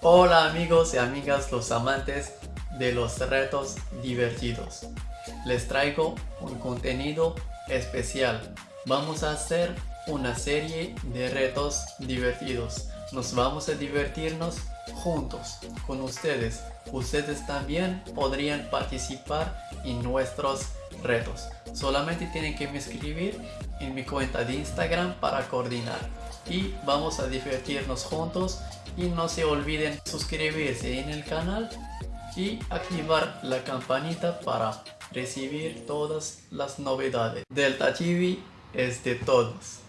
Hola amigos y amigas los amantes de los retos divertidos. Les traigo un contenido especial. Vamos a hacer una serie de retos divertidos. Nos vamos a divertirnos juntos con ustedes. Ustedes también podrían participar en nuestros retos. Solamente tienen que me escribir en mi cuenta de Instagram para coordinar. Y vamos a divertirnos juntos y no se olviden suscribirse en el canal y activar la campanita para recibir todas las novedades. Delta TV es de todos.